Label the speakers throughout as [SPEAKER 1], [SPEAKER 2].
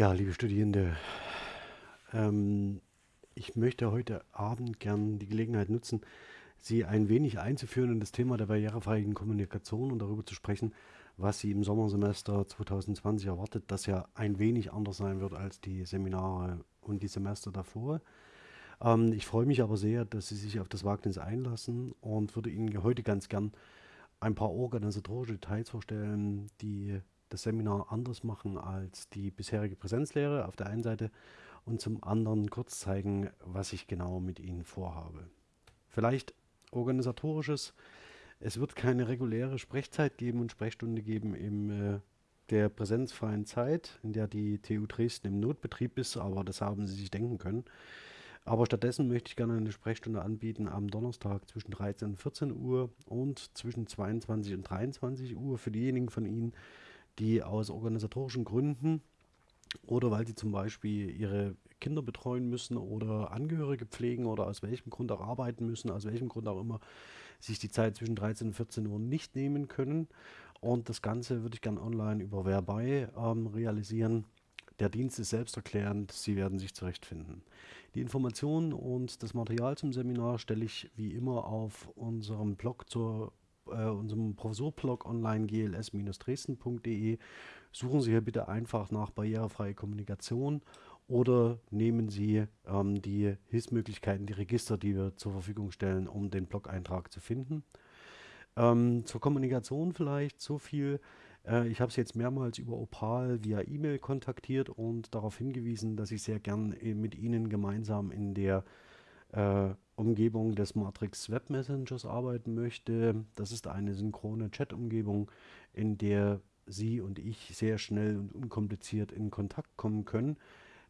[SPEAKER 1] Ja, liebe Studierende, ähm, ich möchte heute Abend gern die Gelegenheit nutzen, Sie ein wenig einzuführen in das Thema der barrierefreien Kommunikation und darüber zu sprechen, was Sie im Sommersemester 2020 erwartet, das ja ein wenig anders sein wird als die Seminare und die Semester davor. Ähm, ich freue mich aber sehr, dass Sie sich auf das Wagnis einlassen und würde Ihnen heute ganz gern ein paar organisatorische Details vorstellen, die das Seminar anders machen als die bisherige Präsenzlehre auf der einen Seite und zum anderen kurz zeigen, was ich genau mit Ihnen vorhabe. Vielleicht organisatorisches. Es wird keine reguläre Sprechzeit geben und Sprechstunde geben in äh, der präsenzfreien Zeit, in der die TU Dresden im Notbetrieb ist, aber das haben Sie sich denken können. Aber stattdessen möchte ich gerne eine Sprechstunde anbieten am Donnerstag zwischen 13 und 14 Uhr und zwischen 22 und 23 Uhr für diejenigen von Ihnen, die aus organisatorischen Gründen oder weil sie zum Beispiel ihre Kinder betreuen müssen oder Angehörige pflegen oder aus welchem Grund auch arbeiten müssen, aus welchem Grund auch immer, sich die Zeit zwischen 13 und 14 Uhr nicht nehmen können. Und das Ganze würde ich gerne online über Whereby ähm, realisieren. Der Dienst ist selbsterklärend, Sie werden sich zurechtfinden. Die Informationen und das Material zum Seminar stelle ich wie immer auf unserem Blog zur äh, unserem Professorblog online gls-dresden.de. Suchen Sie hier bitte einfach nach barrierefreie Kommunikation oder nehmen Sie ähm, die Hilfsmöglichkeiten, die Register, die wir zur Verfügung stellen, um den Blog-Eintrag zu finden. Ähm, zur Kommunikation vielleicht so viel. Äh, ich habe Sie jetzt mehrmals über Opal via E-Mail kontaktiert und darauf hingewiesen, dass ich sehr gern äh, mit Ihnen gemeinsam in der äh, Umgebung des Matrix Web Messengers arbeiten möchte. Das ist eine synchrone Chat-Umgebung, in der Sie und ich sehr schnell und unkompliziert in Kontakt kommen können.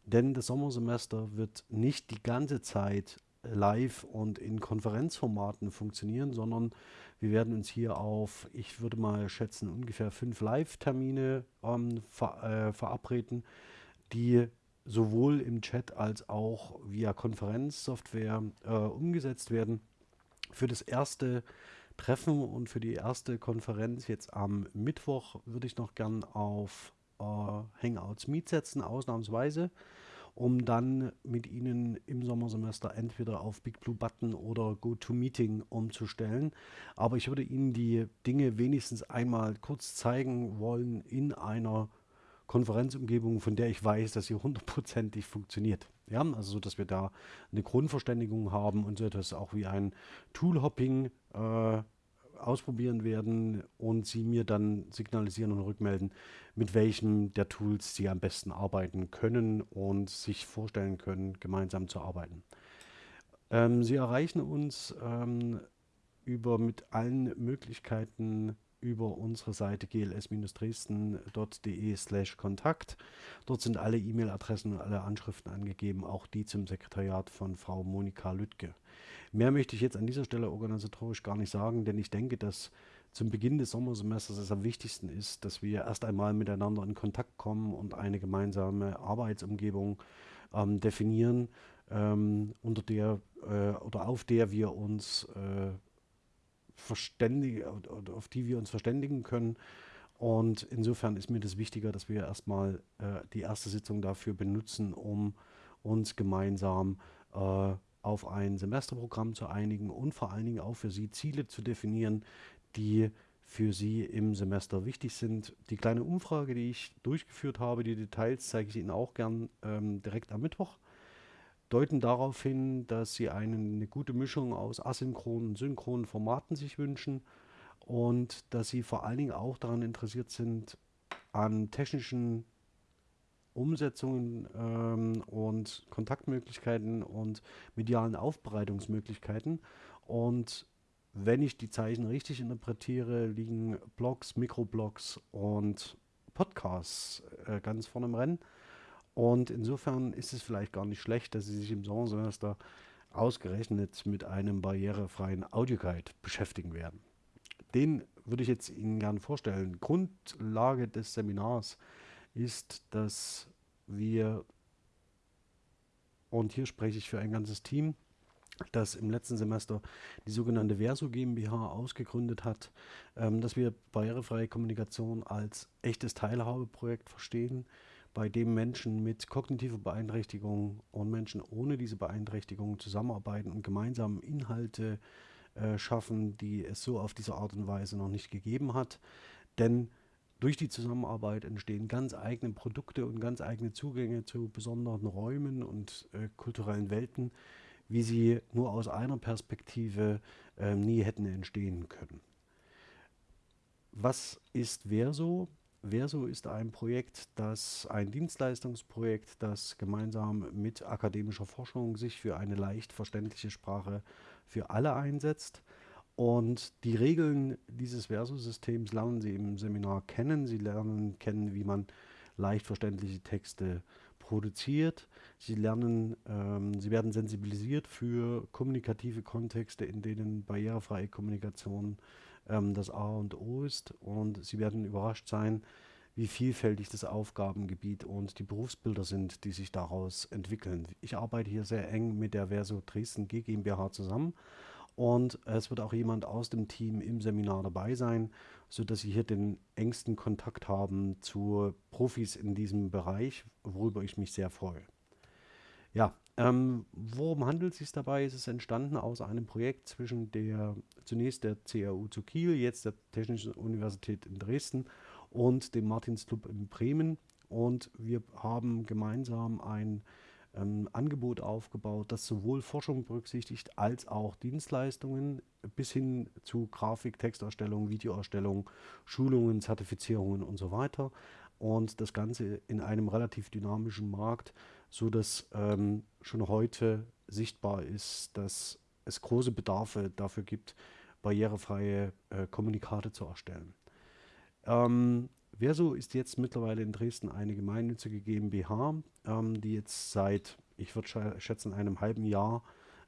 [SPEAKER 1] Denn das Sommersemester wird nicht die ganze Zeit live und in Konferenzformaten funktionieren, sondern wir werden uns hier auf, ich würde mal schätzen, ungefähr fünf Live-Termine ähm, ver äh, verabreden, die sowohl im Chat als auch via Konferenzsoftware äh, umgesetzt werden. Für das erste Treffen und für die erste Konferenz jetzt am Mittwoch würde ich noch gern auf äh, Hangouts Meet setzen, ausnahmsweise, um dann mit Ihnen im Sommersemester entweder auf Big Blue Button oder GoToMeeting umzustellen. Aber ich würde Ihnen die Dinge wenigstens einmal kurz zeigen wollen in einer Konferenzumgebung, von der ich weiß, dass sie hundertprozentig funktioniert. Ja, also so, dass wir da eine Grundverständigung haben und so etwas auch wie ein Toolhopping äh, ausprobieren werden und sie mir dann signalisieren und rückmelden, mit welchem der Tools sie am besten arbeiten können und sich vorstellen können, gemeinsam zu arbeiten. Ähm, sie erreichen uns ähm, über mit allen Möglichkeiten über unsere Seite gls-dresden.de slash Kontakt. Dort sind alle E-Mail-Adressen und alle Anschriften angegeben, auch die zum Sekretariat von Frau Monika Lüttke. Mehr möchte ich jetzt an dieser Stelle organisatorisch gar nicht sagen, denn ich denke, dass zum Beginn des Sommersemesters es am wichtigsten ist, dass wir erst einmal miteinander in Kontakt kommen und eine gemeinsame Arbeitsumgebung ähm, definieren, ähm, unter der äh, oder auf der wir uns äh, verständigen, auf die wir uns verständigen können. Und insofern ist mir das wichtiger, dass wir erstmal äh, die erste Sitzung dafür benutzen, um uns gemeinsam äh, auf ein Semesterprogramm zu einigen und vor allen Dingen auch für Sie Ziele zu definieren, die für Sie im Semester wichtig sind. Die kleine Umfrage, die ich durchgeführt habe, die Details zeige ich Ihnen auch gern ähm, direkt am Mittwoch deuten darauf hin, dass sie eine, eine gute Mischung aus asynchronen und synchronen Formaten sich wünschen und dass sie vor allen Dingen auch daran interessiert sind, an technischen Umsetzungen ähm, und Kontaktmöglichkeiten und medialen Aufbereitungsmöglichkeiten. Und wenn ich die Zeichen richtig interpretiere, liegen Blogs, Mikroblogs und Podcasts äh, ganz vorne im Rennen. Und insofern ist es vielleicht gar nicht schlecht, dass Sie sich im Sommersemester ausgerechnet mit einem barrierefreien Audioguide beschäftigen werden. Den würde ich jetzt Ihnen gerne vorstellen. Grundlage des Seminars ist, dass wir, und hier spreche ich für ein ganzes Team, das im letzten Semester die sogenannte Verso GmbH ausgegründet hat, ähm, dass wir barrierefreie Kommunikation als echtes Teilhabeprojekt verstehen bei dem Menschen mit kognitiver Beeinträchtigung und Menschen ohne diese Beeinträchtigung zusammenarbeiten und gemeinsam Inhalte äh, schaffen, die es so auf diese Art und Weise noch nicht gegeben hat. Denn durch die Zusammenarbeit entstehen ganz eigene Produkte und ganz eigene Zugänge zu besonderen Räumen und äh, kulturellen Welten, wie sie nur aus einer Perspektive äh, nie hätten entstehen können. Was ist Verso? Verso ist ein Projekt, das ein Dienstleistungsprojekt, das gemeinsam mit akademischer Forschung sich für eine leicht verständliche Sprache für alle einsetzt. Und die Regeln dieses Verso-Systems lernen Sie im Seminar kennen. Sie lernen kennen, wie man leicht verständliche Texte produziert. Sie lernen, ähm, Sie werden sensibilisiert für kommunikative Kontexte, in denen barrierefreie Kommunikation ähm, das A und O ist. Und Sie werden überrascht sein, wie vielfältig das Aufgabengebiet und die Berufsbilder sind, die sich daraus entwickeln. Ich arbeite hier sehr eng mit der Verso Dresden G GmbH zusammen und es wird auch jemand aus dem Team im Seminar dabei sein, sodass Sie hier den engsten Kontakt haben zu Profis in diesem Bereich, worüber ich mich sehr freue. Ja, ähm, worum handelt es sich dabei? Es ist entstanden aus einem Projekt zwischen der zunächst der CAU zu Kiel, jetzt der Technischen Universität in Dresden und dem Martinsclub in Bremen. Und wir haben gemeinsam ein ähm, Angebot aufgebaut, das sowohl Forschung berücksichtigt als auch Dienstleistungen bis hin zu Grafik, Texterstellung, Videoerstellung, Schulungen, Zertifizierungen und so weiter. Und das Ganze in einem relativ dynamischen Markt, so dass ähm, schon heute sichtbar ist, dass es große Bedarfe dafür gibt, barrierefreie äh, Kommunikate zu erstellen. Ähm, Verso ist jetzt mittlerweile in Dresden eine gemeinnützige GmbH, ähm, die jetzt seit, ich würde schätzen, einem halben Jahr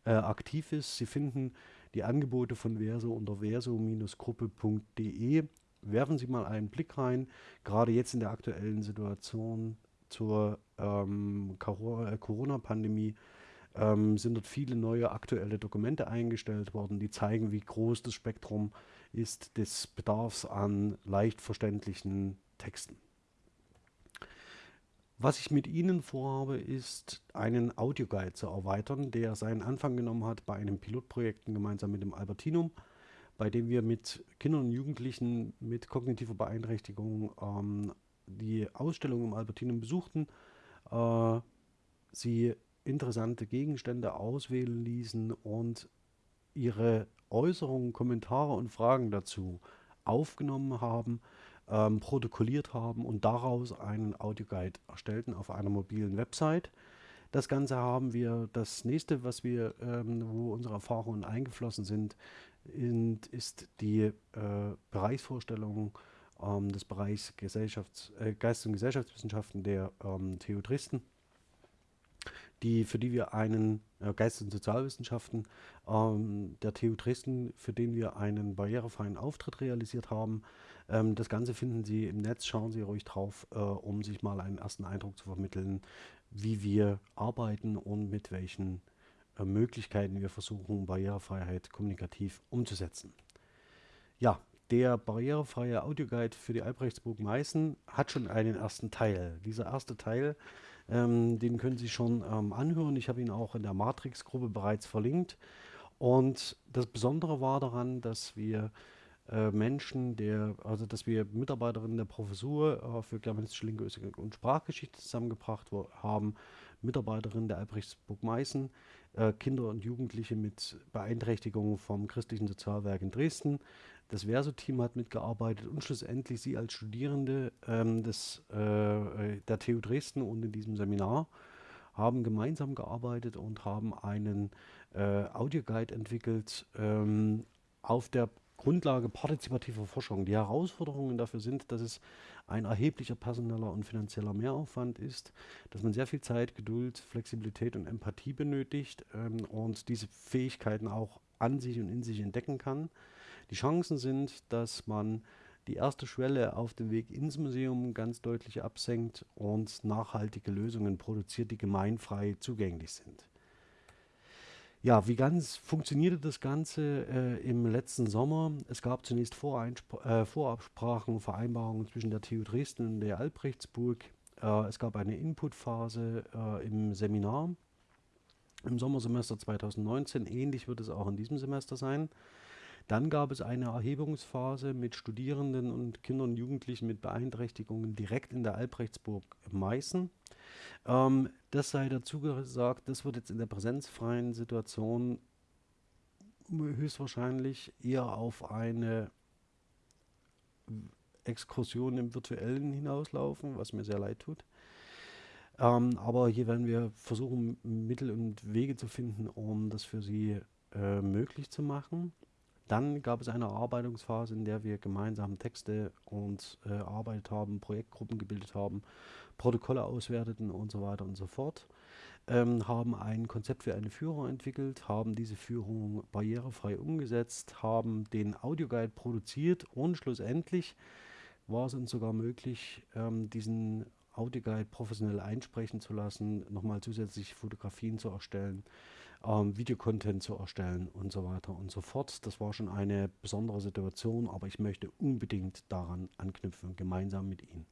[SPEAKER 1] äh, aktiv ist. Sie finden die Angebote von Verso unter verso-gruppe.de. Werfen Sie mal einen Blick rein, gerade jetzt in der aktuellen Situation zur ähm, äh, Corona-Pandemie ähm, sind dort viele neue aktuelle Dokumente eingestellt worden, die zeigen, wie groß das Spektrum ist des Bedarfs an leicht verständlichen Texten. Was ich mit Ihnen vorhabe, ist einen Audioguide zu erweitern, der seinen Anfang genommen hat bei einem Pilotprojekt gemeinsam mit dem Albertinum, bei dem wir mit Kindern und Jugendlichen mit kognitiver Beeinträchtigung ähm, die Ausstellung im Albertinum besuchten, äh, sie interessante Gegenstände auswählen ließen und ihre Äußerungen, Kommentare und Fragen dazu aufgenommen haben, ähm, protokolliert haben und daraus einen Audioguide erstellten auf einer mobilen Website. Das Ganze haben wir, das nächste, was wir, ähm, wo unsere Erfahrungen eingeflossen sind, in, ist die äh, Bereichsvorstellung ähm, des Bereichs Gesellschafts-, äh, Geist- und Gesellschaftswissenschaften der ähm, TU die, für die wir einen äh, Geist- und Sozialwissenschaften ähm, der TU Dresden, für den wir einen barrierefreien Auftritt realisiert haben. Ähm, das Ganze finden Sie im Netz, schauen Sie ruhig drauf, äh, um sich mal einen ersten Eindruck zu vermitteln, wie wir arbeiten und mit welchen Möglichkeiten wir versuchen, Barrierefreiheit kommunikativ umzusetzen. Ja, der barrierefreie Audioguide für die Albrechtsburg Meißen hat schon einen ersten Teil. Dieser erste Teil ähm, den können Sie schon ähm, anhören. Ich habe ihn auch in der Matrix-Gruppe bereits verlinkt. Und das Besondere war daran, dass wir äh, Menschen, der, also dass wir Mitarbeiterinnen der Professur äh, für germanistische Linguistik und Sprachgeschichte zusammengebracht haben, Mitarbeiterinnen der Albrechtsburg Meißen, äh, Kinder und Jugendliche mit Beeinträchtigungen vom Christlichen Sozialwerk in Dresden, das Verso-Team hat mitgearbeitet und schlussendlich Sie als Studierende ähm, des, äh, der TU Dresden und in diesem Seminar haben gemeinsam gearbeitet und haben einen äh, Audioguide entwickelt ähm, auf der Grundlage partizipativer Forschung. Die Herausforderungen dafür sind, dass es ein erheblicher personeller und finanzieller Mehraufwand ist, dass man sehr viel Zeit, Geduld, Flexibilität und Empathie benötigt ähm, und diese Fähigkeiten auch an sich und in sich entdecken kann. Die Chancen sind, dass man die erste Schwelle auf dem Weg ins Museum ganz deutlich absenkt und nachhaltige Lösungen produziert, die gemeinfrei zugänglich sind. Ja, wie ganz funktionierte das Ganze äh, im letzten Sommer? Es gab zunächst Voreinspr äh, Vorabsprachen, Vereinbarungen zwischen der TU Dresden und der Albrechtsburg. Äh, es gab eine Inputphase äh, im Seminar im Sommersemester 2019. Ähnlich wird es auch in diesem Semester sein. Dann gab es eine Erhebungsphase mit Studierenden und Kindern und Jugendlichen mit Beeinträchtigungen direkt in der Albrechtsburg Meißen. Ähm, das sei dazu gesagt, das wird jetzt in der präsenzfreien Situation höchstwahrscheinlich eher auf eine Exkursion im virtuellen hinauslaufen, was mir sehr leid tut. Ähm, aber hier werden wir versuchen, Mittel und Wege zu finden, um das für Sie äh, möglich zu machen. Dann gab es eine Erarbeitungsphase, in der wir gemeinsam Texte und äh, erarbeitet haben, Projektgruppen gebildet haben, Protokolle auswerteten und so weiter und so fort. Ähm, haben ein Konzept für eine Führung entwickelt, haben diese Führung barrierefrei umgesetzt, haben den Audioguide produziert und schlussendlich war es uns sogar möglich, ähm, diesen Audioguide professionell einsprechen zu lassen, nochmal zusätzlich Fotografien zu erstellen, ähm, Videocontent zu erstellen und so weiter und so fort. Das war schon eine besondere Situation, aber ich möchte unbedingt daran anknüpfen, gemeinsam mit Ihnen.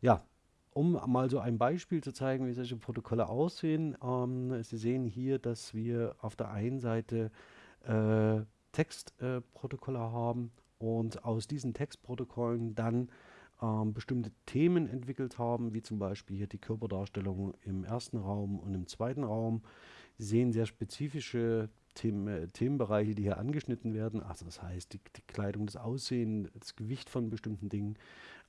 [SPEAKER 1] Ja, um mal so ein Beispiel zu zeigen, wie solche Protokolle aussehen. Ähm, Sie sehen hier, dass wir auf der einen Seite äh, Textprotokolle äh, haben und aus diesen Textprotokollen dann ähm, bestimmte Themen entwickelt haben, wie zum Beispiel hier die Körperdarstellung im ersten Raum und im zweiten Raum. Sie sehen sehr spezifische Themen, äh, Themenbereiche, die hier angeschnitten werden. Also das heißt die, die Kleidung, das Aussehen, das Gewicht von bestimmten Dingen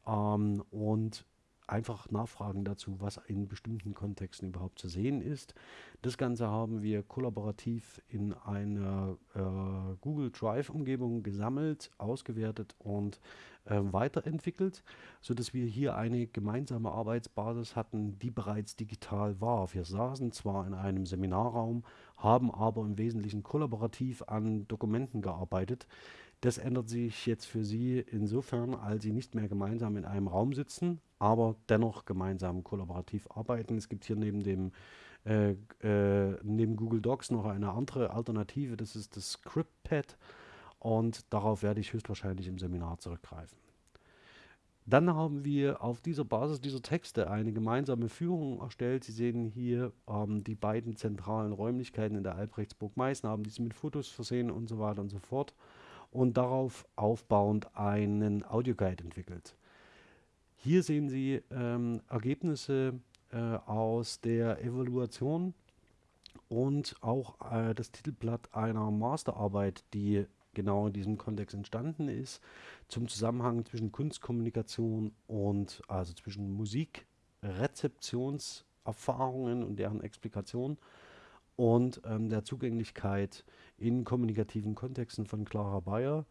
[SPEAKER 1] ähm, und einfach nachfragen dazu, was in bestimmten Kontexten überhaupt zu sehen ist. Das Ganze haben wir kollaborativ in einer äh, Google Drive-Umgebung gesammelt, ausgewertet und äh, weiterentwickelt, sodass wir hier eine gemeinsame Arbeitsbasis hatten, die bereits digital war. Wir saßen zwar in einem Seminarraum, haben aber im Wesentlichen kollaborativ an Dokumenten gearbeitet, das ändert sich jetzt für Sie insofern, als Sie nicht mehr gemeinsam in einem Raum sitzen, aber dennoch gemeinsam kollaborativ arbeiten. Es gibt hier neben dem äh, äh, neben Google Docs noch eine andere Alternative, das ist das ScriptPad und darauf werde ich höchstwahrscheinlich im Seminar zurückgreifen. Dann haben wir auf dieser Basis dieser Texte eine gemeinsame Führung erstellt. Sie sehen hier ähm, die beiden zentralen Räumlichkeiten in der Albrechtsburg Meißen, haben diese mit Fotos versehen und so weiter und so fort und darauf aufbauend einen Audioguide entwickelt. Hier sehen Sie ähm, Ergebnisse äh, aus der Evaluation und auch äh, das Titelblatt einer Masterarbeit, die genau in diesem Kontext entstanden ist, zum Zusammenhang zwischen Kunstkommunikation und also zwischen Musikrezeptionserfahrungen und deren Explikation und ähm, der Zugänglichkeit in kommunikativen Kontexten von Clara Bayer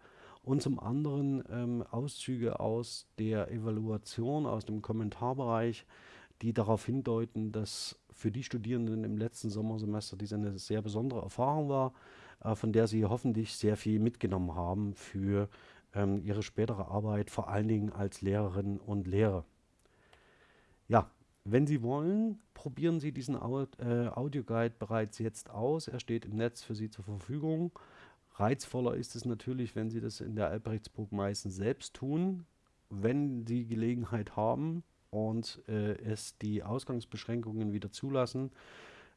[SPEAKER 1] und zum anderen ähm, Auszüge aus der Evaluation, aus dem Kommentarbereich, die darauf hindeuten, dass für die Studierenden im letzten Sommersemester dies eine sehr besondere Erfahrung war, äh, von der sie hoffentlich sehr viel mitgenommen haben für ähm, ihre spätere Arbeit, vor allen Dingen als Lehrerinnen und Lehrer. Ja, wenn Sie wollen, probieren Sie diesen äh, Audioguide bereits jetzt aus. Er steht im Netz für Sie zur Verfügung. Reizvoller ist es natürlich, wenn Sie das in der Albrechtsburg meistens selbst tun. Wenn Sie Gelegenheit haben und äh, es die Ausgangsbeschränkungen wieder zulassen,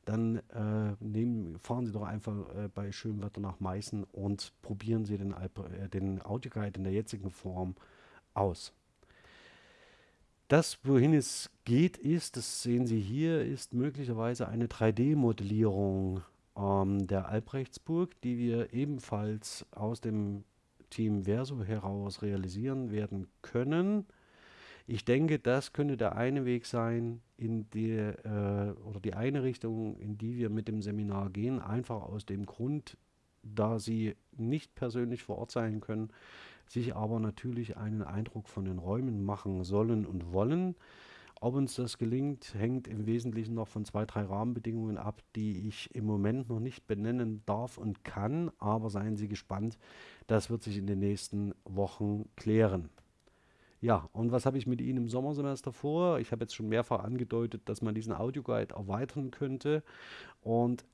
[SPEAKER 1] dann äh, nehmen, fahren Sie doch einfach äh, bei schönem Wetter nach Meißen und probieren Sie den, Alp äh, den Audioguide in der jetzigen Form aus. Das, wohin es geht, ist, das sehen Sie hier, ist möglicherweise eine 3D-Modellierung ähm, der Albrechtsburg, die wir ebenfalls aus dem Team Verso heraus realisieren werden können. Ich denke, das könnte der eine Weg sein, in die, äh, oder die eine Richtung, in die wir mit dem Seminar gehen, einfach aus dem Grund, da Sie nicht persönlich vor Ort sein können, sich aber natürlich einen Eindruck von den Räumen machen sollen und wollen. Ob uns das gelingt, hängt im Wesentlichen noch von zwei, drei Rahmenbedingungen ab, die ich im Moment noch nicht benennen darf und kann, aber seien Sie gespannt, das wird sich in den nächsten Wochen klären. Ja, und was habe ich mit Ihnen im Sommersemester vor? Ich habe jetzt schon mehrfach angedeutet, dass man diesen Audioguide erweitern könnte und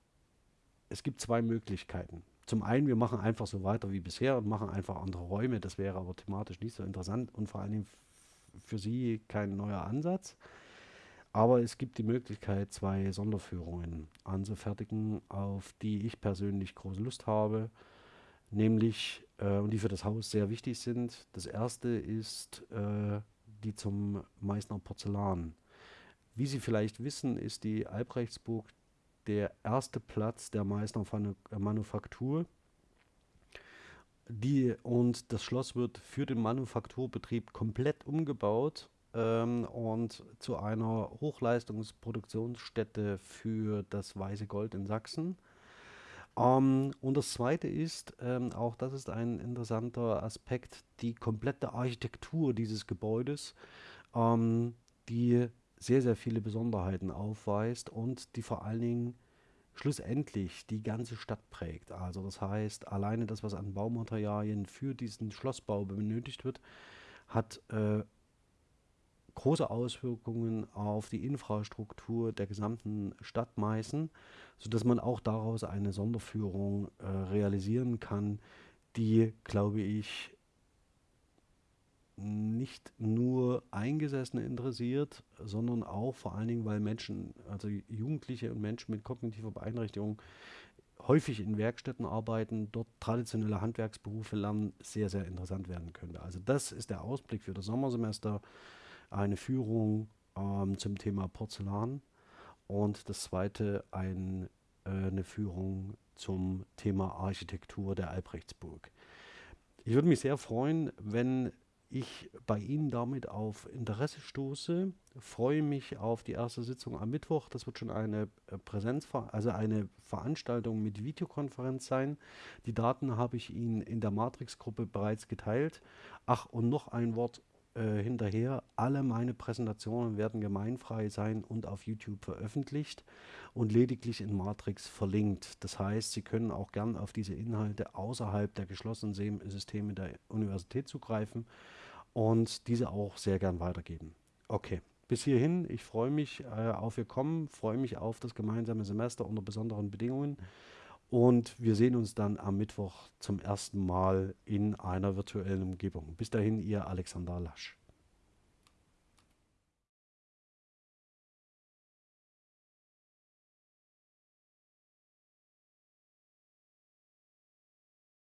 [SPEAKER 1] es gibt zwei Möglichkeiten. Zum einen, wir machen einfach so weiter wie bisher und machen einfach andere Räume. Das wäre aber thematisch nicht so interessant und vor allen Dingen für Sie kein neuer Ansatz. Aber es gibt die Möglichkeit, zwei Sonderführungen anzufertigen, auf die ich persönlich große Lust habe, nämlich äh, und die für das Haus sehr wichtig sind. Das erste ist äh, die zum Meißner Porzellan. Wie Sie vielleicht wissen, ist die Albrechtsburg der erste Platz der Meißner Manufaktur. Die, und das Schloss wird für den Manufakturbetrieb komplett umgebaut ähm, und zu einer Hochleistungsproduktionsstätte für das Weiße Gold in Sachsen. Ähm, und das Zweite ist, ähm, auch das ist ein interessanter Aspekt, die komplette Architektur dieses Gebäudes, ähm, die sehr, sehr viele Besonderheiten aufweist und die vor allen Dingen schlussendlich die ganze Stadt prägt. Also das heißt, alleine das, was an Baumaterialien für diesen Schlossbau benötigt wird, hat äh, große Auswirkungen auf die Infrastruktur der gesamten Stadt Meißen, sodass man auch daraus eine Sonderführung äh, realisieren kann, die, glaube ich, nicht nur Eingesessene interessiert, sondern auch vor allen Dingen, weil Menschen, also Jugendliche und Menschen mit kognitiver Beeinträchtigung häufig in Werkstätten arbeiten, dort traditionelle Handwerksberufe lernen, sehr, sehr interessant werden könnte. Also das ist der Ausblick für das Sommersemester eine Führung ähm, zum Thema Porzellan und das zweite ein, äh, eine Führung zum Thema Architektur der Albrechtsburg. Ich würde mich sehr freuen, wenn ich bei Ihnen damit auf Interesse stoße. Freue mich auf die erste Sitzung am Mittwoch. Das wird schon eine äh, Präsenz, also eine Veranstaltung mit Videokonferenz sein. Die Daten habe ich Ihnen in der Matrix-Gruppe bereits geteilt. Ach, und noch ein Wort äh, hinterher, alle meine Präsentationen werden gemeinfrei sein und auf YouTube veröffentlicht und lediglich in Matrix verlinkt. Das heißt, Sie können auch gern auf diese Inhalte außerhalb der geschlossenen Systeme der Universität zugreifen und diese auch sehr gern weitergeben. Okay, bis hierhin, ich freue mich äh, auf Ihr Kommen, freue mich auf das gemeinsame Semester unter besonderen Bedingungen. Und wir sehen uns dann am Mittwoch zum ersten Mal in einer virtuellen Umgebung. Bis dahin, Ihr Alexander Lasch.